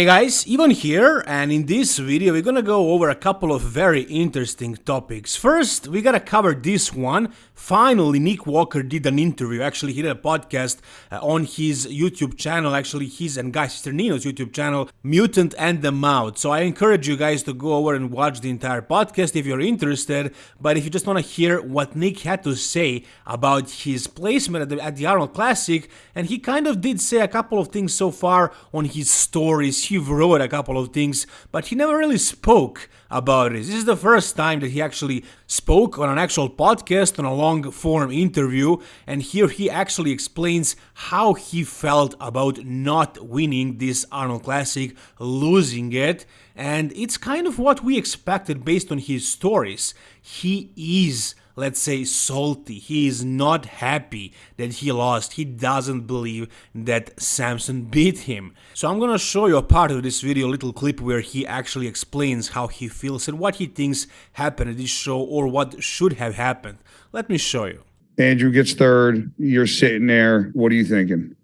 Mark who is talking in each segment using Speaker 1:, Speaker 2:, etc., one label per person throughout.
Speaker 1: Hey guys, Ivan here, and in this video we're gonna go over a couple of very interesting topics. First, we gotta cover this one. Finally, Nick Walker did an interview, actually he did a podcast uh, on his YouTube channel, actually his and Guy Cisternino's YouTube channel, Mutant and the Mouth. So I encourage you guys to go over and watch the entire podcast if you're interested, but if you just wanna hear what Nick had to say about his placement at the, at the Arnold Classic, and he kind of did say a couple of things so far on his stories he wrote a couple of things, but he never really spoke about it. This is the first time that he actually spoke on an actual podcast, on a long form interview, and here he actually explains how he felt about not winning this Arnold Classic, losing it, and it's kind of what we expected based on his stories. He is let's say, salty. He is not happy that he lost. He doesn't believe that Samson beat him. So I'm gonna show you a part of this video, a little clip where he actually explains how he feels and what he thinks happened at this show or what should have happened. Let me show you.
Speaker 2: Andrew gets third. You're sitting there. What are you thinking?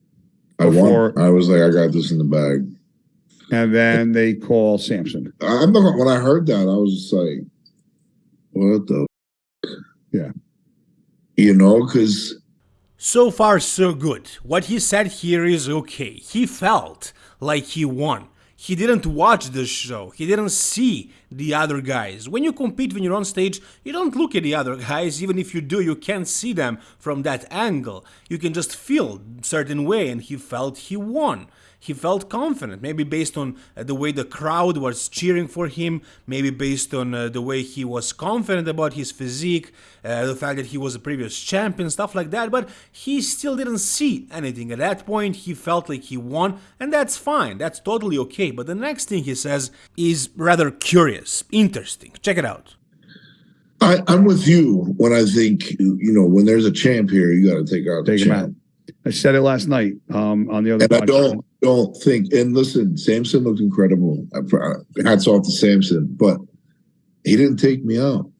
Speaker 3: I won. I was like, I got this in the bag.
Speaker 2: And then they call Samson.
Speaker 3: I'm not, when I heard that, I was just like, what the
Speaker 2: yeah.
Speaker 3: You know, because.
Speaker 1: So far, so good. What he said here is okay. He felt like he won. He didn't watch the show, he didn't see the other guys. When you compete when you're on stage, you don't look at the other guys, even if you do, you can't see them from that angle. You can just feel certain way and he felt he won he felt confident, maybe based on uh, the way the crowd was cheering for him, maybe based on uh, the way he was confident about his physique, uh, the fact that he was a previous champion, stuff like that, but he still didn't see anything. At that point, he felt like he won, and that's fine, that's totally okay. But the next thing he says is rather curious, interesting. Check it out.
Speaker 3: I, am with you when I think, you know, when there's a champ here, you got to take out take the champ. Out.
Speaker 2: I said it last night um, on the other.
Speaker 3: And. I don't don't think. And listen, Samson looked incredible. Hats off to Samson, but he didn't take me out.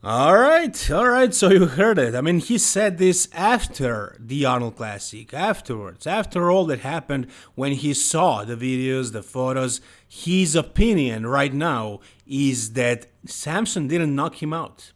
Speaker 1: All right, all right. So you heard it. I mean, he said this after the Arnold Classic, afterwards, after all that happened when he saw the videos, the photos. His opinion right now is that Samson didn't knock him out.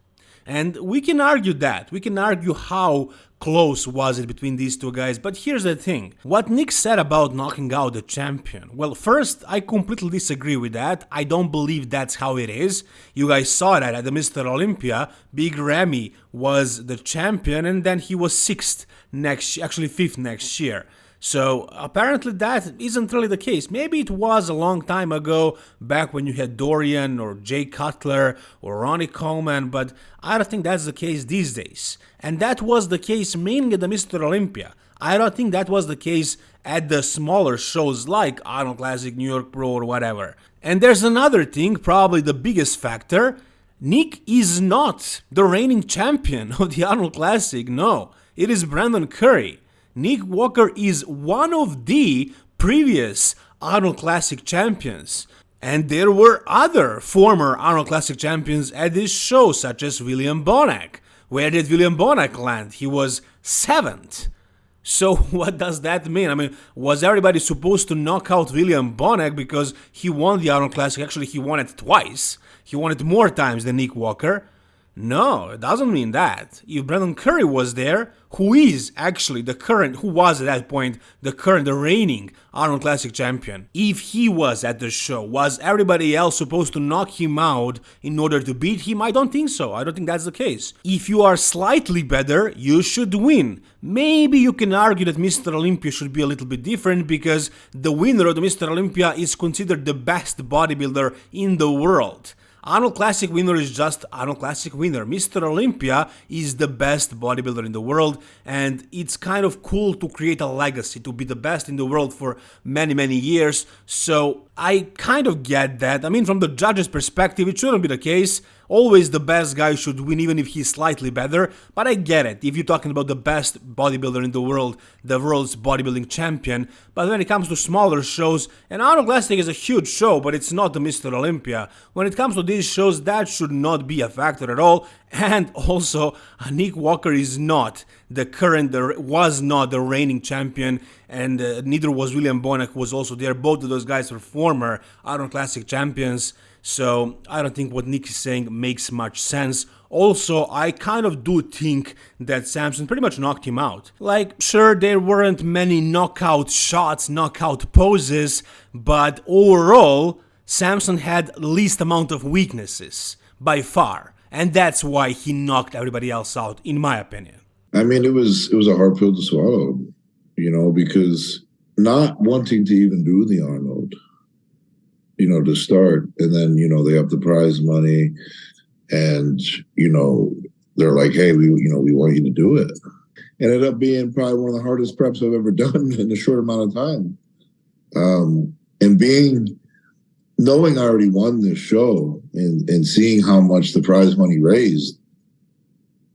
Speaker 1: And we can argue that. We can argue how close was it between these two guys, but here's the thing. What Nick said about knocking out the champion. Well, first, I completely disagree with that. I don't believe that's how it is. You guys saw that at the Mr. Olympia. Big Ramy was the champion and then he was sixth next, actually fifth next year. So apparently that isn't really the case. Maybe it was a long time ago, back when you had Dorian or Jay Cutler or Ronnie Coleman, but I don't think that's the case these days. And that was the case mainly at the Mr. Olympia. I don't think that was the case at the smaller shows like Arnold Classic, New York Pro or whatever. And there's another thing, probably the biggest factor. Nick is not the reigning champion of the Arnold Classic, no. It is Brandon Curry. Nick Walker is one of the previous Arnold Classic champions. And there were other former Arnold Classic champions at this show, such as William Bonac. Where did William Bonac land? He was seventh. So what does that mean? I mean, was everybody supposed to knock out William Bonac because he won the Arnold Classic? Actually, he won it twice. He won it more times than Nick Walker. No, it doesn't mean that. If Brandon Curry was there, who is actually the current, who was at that point the current, the reigning Arnold Classic champion, if he was at the show, was everybody else supposed to knock him out in order to beat him? I don't think so. I don't think that's the case. If you are slightly better, you should win. Maybe you can argue that Mr. Olympia should be a little bit different because the winner of the Mr. Olympia is considered the best bodybuilder in the world. Arnold Classic winner is just Arnold Classic winner. Mr. Olympia is the best bodybuilder in the world and it's kind of cool to create a legacy, to be the best in the world for many, many years. So I kind of get that. I mean, from the judge's perspective, it shouldn't be the case. Always the best guy should win, even if he's slightly better. But I get it. If you're talking about the best bodybuilder in the world, the world's bodybuilding champion. But when it comes to smaller shows, and Arnold Classic is a huge show, but it's not the Mr. Olympia. When it comes to these shows, that should not be a factor at all. And also, Nick Walker is not the current, the, was not the reigning champion, and uh, neither was William Bonac, who was also there. Both of those guys were former Arnold Classic champions. So I don't think what Nick is saying makes much sense. Also, I kind of do think that Samson pretty much knocked him out. Like, sure, there weren't many knockout shots, knockout poses, but overall, Samson had least amount of weaknesses by far and that's why he knocked everybody else out, in my opinion.
Speaker 3: I mean, it was it was a hard pill to swallow, you know, because not wanting to even do the Arnold, you know, to start, and then you know they have the prize money, and you know they're like, hey, we you know we want you to do it. Ended up being probably one of the hardest preps I've ever done in a short amount of time, um, and being knowing I already won this show and and seeing how much the prize money raised,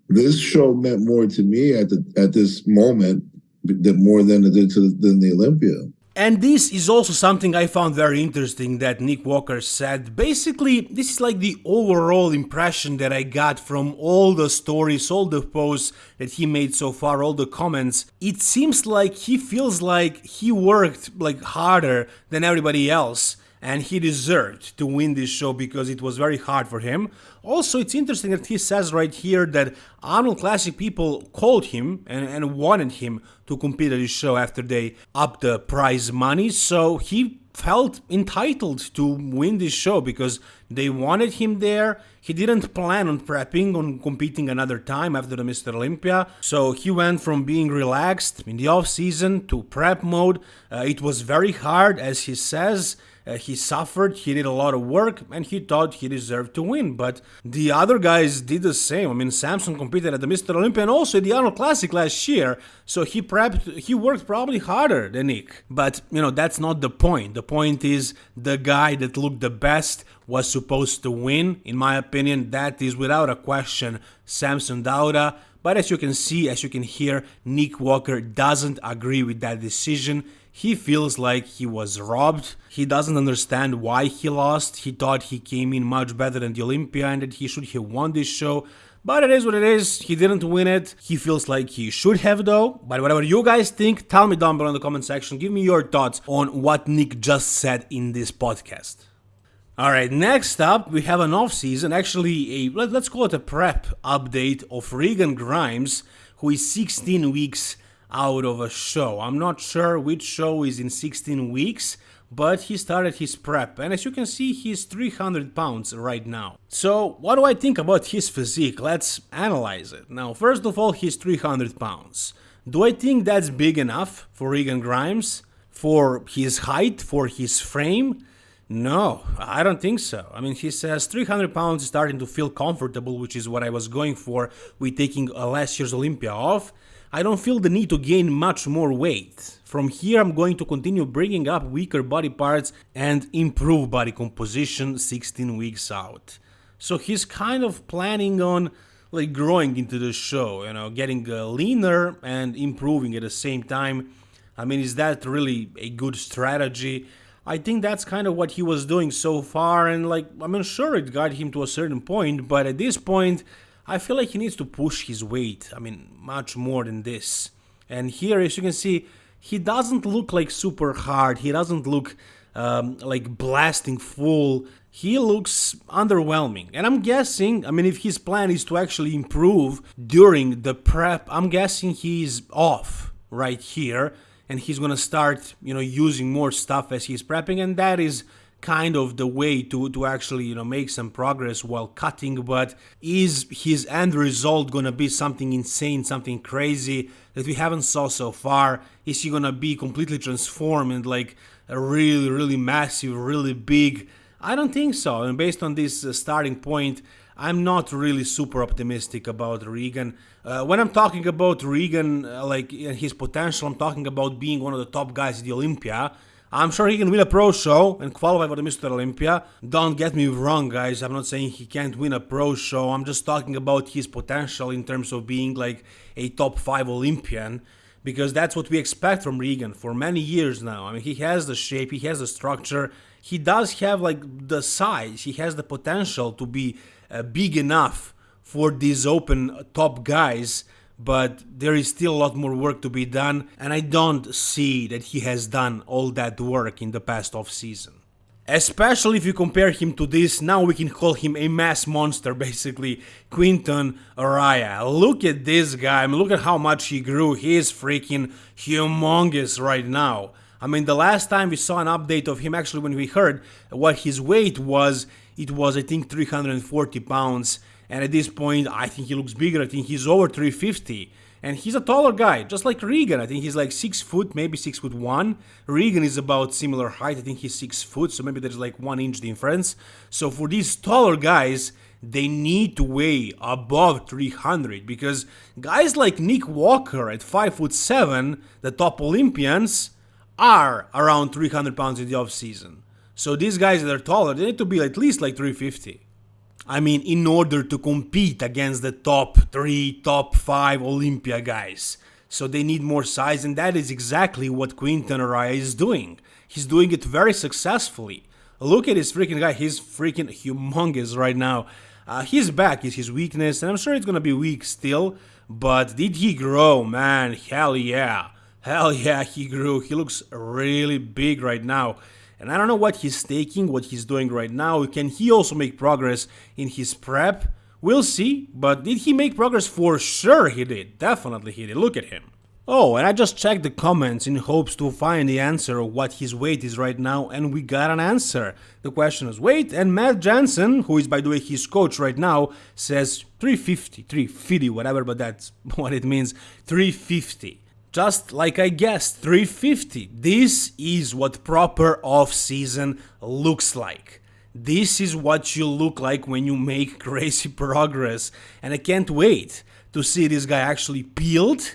Speaker 3: this show meant more to me at the at this moment than more than it did to than the Olympia.
Speaker 1: And this is also something I found very interesting that Nick Walker said. Basically, this is like the overall impression that I got from all the stories, all the posts that he made so far, all the comments. It seems like he feels like he worked like harder than everybody else and he deserved to win this show because it was very hard for him. Also, it's interesting that he says right here that Arnold Classic people called him and, and wanted him to compete at this show after they upped the prize money, so he felt entitled to win this show because they wanted him there. He didn't plan on prepping on competing another time after the Mr. Olympia, so he went from being relaxed in the off season to prep mode. Uh, it was very hard, as he says. Uh, he suffered, he did a lot of work, and he thought he deserved to win. But the other guys did the same. I mean, Samson competed at the Mr. Olympia and also the Arnold Classic last year, so he prepped, he worked probably harder than Nick. But, you know, that's not the point. The point is the guy that looked the best was supposed to win. In my opinion, that is without a question Samson Dauda. But as you can see, as you can hear, Nick Walker doesn't agree with that decision. He feels like he was robbed. He doesn't understand why he lost. He thought he came in much better than the Olympia and that he should have won this show. But it is what it is. He didn't win it. He feels like he should have though. But whatever you guys think, tell me down below in the comment section. Give me your thoughts on what Nick just said in this podcast. Alright, next up we have an off season, actually a let, us call it a prep update of Regan Grimes, who is 16 weeks out of a show. I'm not sure which show is in 16 weeks, but he started his prep and as you can see he's 300 pounds right now. So what do I think about his physique? Let's analyze it. Now first of all he's 300 pounds. Do I think that's big enough for Regan Grimes? For his height? For his frame? No, I don't think so. I mean, he says 300 pounds is starting to feel comfortable, which is what I was going for with taking last year's Olympia off. I don't feel the need to gain much more weight. From here I'm going to continue bringing up weaker body parts and improve body composition 16 weeks out. So he's kind of planning on like growing into the show, you know, getting uh, leaner and improving at the same time. I mean, is that really a good strategy? I think that's kind of what he was doing so far and like, I mean, sure it got him to a certain point, but at this point I feel like he needs to push his weight, I mean, much more than this. And here, as you can see, he doesn't look like super hard, he doesn't look um, like blasting full, he looks underwhelming. And I'm guessing, I mean, if his plan is to actually improve during the prep, I'm guessing he's off right here and he's gonna start, you know, using more stuff as he's prepping, and that is kind of the way to, to actually you know make some progress while cutting but is his end result gonna be something insane something crazy that we haven't saw so far? Is he gonna be completely transformed and like a really really massive really big? I don't think so and based on this uh, starting point i'm not really super optimistic about regan. Uh, when i'm talking about regan uh, like his potential i'm talking about being one of the top guys at the olympia I'm sure he can win a pro show and qualify for the Mr. Olympia. Don't get me wrong, guys. I'm not saying he can't win a pro show. I'm just talking about his potential in terms of being like a top 5 Olympian because that's what we expect from Regan for many years now. I mean, he has the shape, he has the structure, he does have like the size, he has the potential to be uh, big enough for these open top guys, but there is still a lot more work to be done, and I don't see that he has done all that work in the past off season. Especially if you compare him to this, now we can call him a mass monster, basically, Quinton Eriya. Look at this guy, I mean, look at how much he grew, he is freaking humongous right now. I mean, the last time we saw an update of him, actually, when we heard what his weight was, it was, I think, 340 pounds, and at this point, I think he looks bigger, I think he's over 350 and he's a taller guy, just like Regan. I think he's like six foot, maybe six foot one. Regan is about similar height. I think he's six foot, so maybe there's like one inch difference. So for these taller guys, they need to weigh above 300 because guys like Nick Walker at five foot seven, the top Olympians, are around 300 pounds in the off season. So these guys that are taller, they need to be at least like 350. I mean, in order to compete against the top 3, top 5 Olympia guys. So they need more size, and that is exactly what Quinton Eriya is doing. He's doing it very successfully. Look at this freaking guy, he's freaking humongous right now. Uh, his back is his weakness, and I'm sure it's gonna be weak still, but did he grow, man? Hell yeah. Hell yeah, he grew. He looks really big right now. And I don't know what he's taking, what he's doing right now. Can he also make progress in his prep? We'll see, but did he make progress? For sure he did. Definitely he did. Look at him. Oh, and I just checked the comments in hopes to find the answer of what his weight is right now, and we got an answer. The question is weight, and Matt Jansen, who is by the way his coach right now, says 350, 350, whatever, but that's what it means, 350. Just like I guessed, 350. This is what proper off-season looks like. This is what you look like when you make crazy progress. And I can't wait to see this guy actually peeled.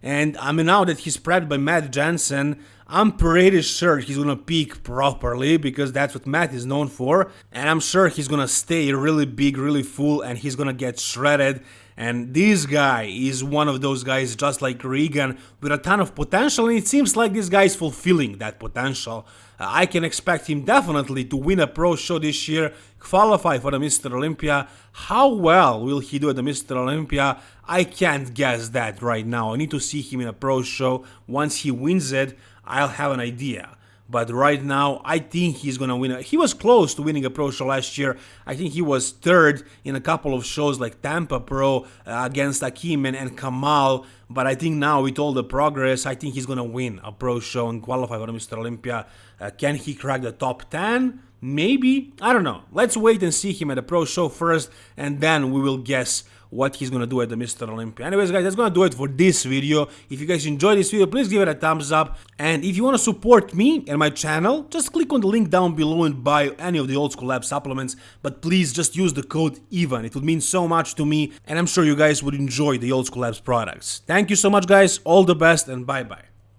Speaker 1: And I mean, now that he's prepped by Matt Jansen, I'm pretty sure he's gonna peak properly because that's what Matt is known for. And I'm sure he's gonna stay really big, really full, and he's gonna get shredded and this guy is one of those guys just like Regan with a ton of potential and it seems like this guy is fulfilling that potential. Uh, I can expect him definitely to win a pro show this year, qualify for the Mr. Olympia. How well will he do at the Mr. Olympia? I can't guess that right now. I need to see him in a pro show. Once he wins it, I'll have an idea but right now I think he's gonna win. He was close to winning a pro show last year. I think he was third in a couple of shows like Tampa Pro uh, against Akim and, and Kamal. But I think now with all the progress, I think he's gonna win a pro show and qualify for Mr. Olympia. Uh, can he crack the top 10? Maybe. I don't know. Let's wait and see him at the pro show first, and then we will guess what he's gonna do at the Mr. Olympia. Anyways guys, that's gonna do it for this video. If you guys enjoyed this video, please give it a thumbs up. And if you wanna support me and my channel, just click on the link down below and buy any of the Old School Lab supplements. But please just use the code EVAN. It would mean so much to me and I'm sure you guys would enjoy the Old School Labs products. Thank you so much guys, all the best and bye bye.